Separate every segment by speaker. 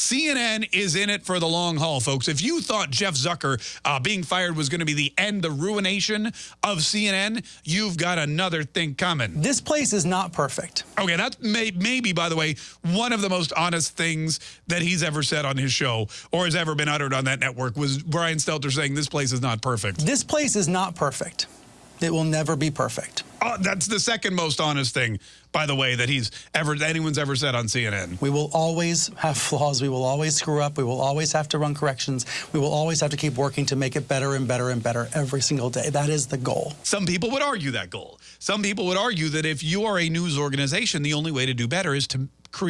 Speaker 1: CNN is in it for the long haul, folks. If you thought Jeff Zucker uh, being fired was going to be the end, the ruination of CNN, you've got another thing coming.
Speaker 2: This place is not perfect.
Speaker 1: Okay, that's may, maybe, by the way, one of the most honest things that he's ever said on his show or has ever been uttered on that network was Brian Stelter saying this place is not perfect.
Speaker 2: This place is not perfect. It will never be perfect.
Speaker 1: Oh, that's the second most honest thing, by the way, that he's ever anyone's ever said on CNN.
Speaker 2: We will always have flaws. We will always screw up. We will always have to run corrections. We will always have to keep working to make it better and better and better every single day. That is the goal.
Speaker 1: Some people would argue that goal. Some people would argue that if you are a news organization, the only way to do better is to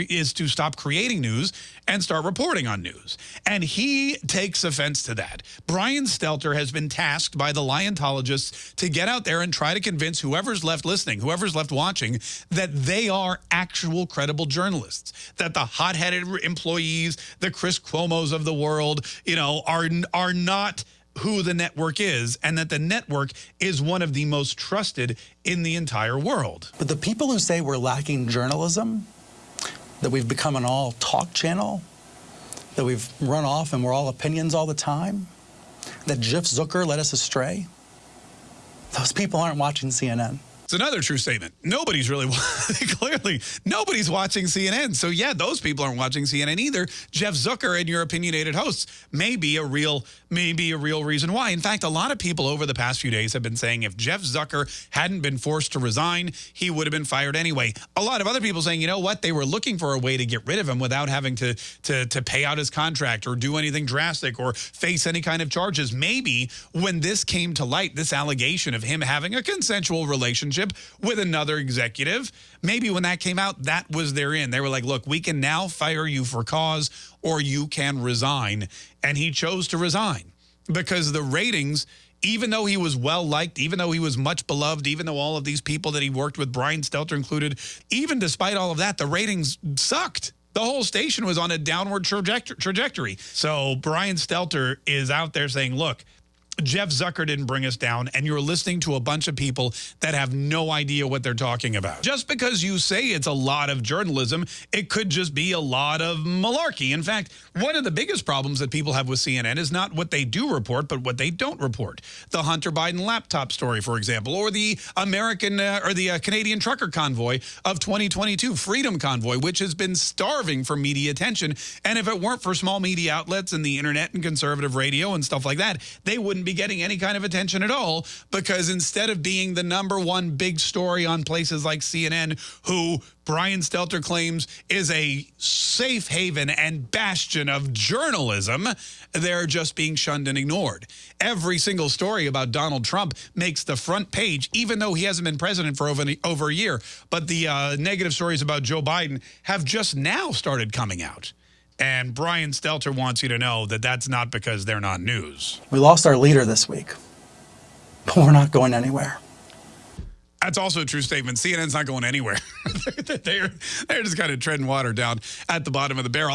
Speaker 1: is to stop creating news and start reporting on news. And he takes offense to that. Brian Stelter has been tasked by the Liontologists to get out there and try to convince whoever's left listening, whoever's left watching, that they are actual credible journalists, that the hot-headed employees, the Chris Cuomos of the world, you know, are, are not who the network is and that the network is one of the most trusted in the entire world.
Speaker 2: But the people who say we're lacking journalism that we've become an all talk channel, that we've run off and we're all opinions all the time, that Jeff Zucker led us astray. Those people aren't watching CNN.
Speaker 1: It's another true statement. Nobody's really, clearly, nobody's watching CNN. So yeah, those people aren't watching CNN either. Jeff Zucker and your opinionated hosts may be a real, may be a real reason why. In fact, a lot of people over the past few days have been saying if Jeff Zucker hadn't been forced to resign, he would have been fired anyway. A lot of other people saying, you know what, they were looking for a way to get rid of him without having to, to, to pay out his contract or do anything drastic or face any kind of charges. Maybe when this came to light, this allegation of him having a consensual relationship relationship with another executive. Maybe when that came out, that was their in. They were like, look, we can now fire you for cause or you can resign. And he chose to resign because the ratings even though he was well liked, even though he was much beloved, even though all of these people that he worked with, Brian Stelter included, even despite all of that, the ratings sucked. The whole station was on a downward trajectory. So Brian Stelter is out there saying, look, Jeff Zucker didn't bring us down, and you're listening to a bunch of people that have no idea what they're talking about. Just because you say it's a lot of journalism, it could just be a lot of malarkey. In fact, one of the biggest problems that people have with CNN is not what they do report, but what they don't report. The Hunter Biden laptop story, for example, or the American uh, or the uh, Canadian trucker convoy of 2022, Freedom Convoy, which has been starving for media attention. And if it weren't for small media outlets and the internet and conservative radio and stuff like that, they wouldn't be be getting any kind of attention at all because instead of being the number one big story on places like CNN, who Brian Stelter claims is a safe haven and bastion of journalism, they're just being shunned and ignored. Every single story about Donald Trump makes the front page, even though he hasn't been president for over, over a year. But the uh, negative stories about Joe Biden have just now started coming out. And Brian Stelter wants you to know that that's not because they're not news.
Speaker 2: We lost our leader this week, but we're not going anywhere.
Speaker 1: That's also a true statement. CNN's not going anywhere. they're, they're just kind of treading water down at the bottom of the barrel.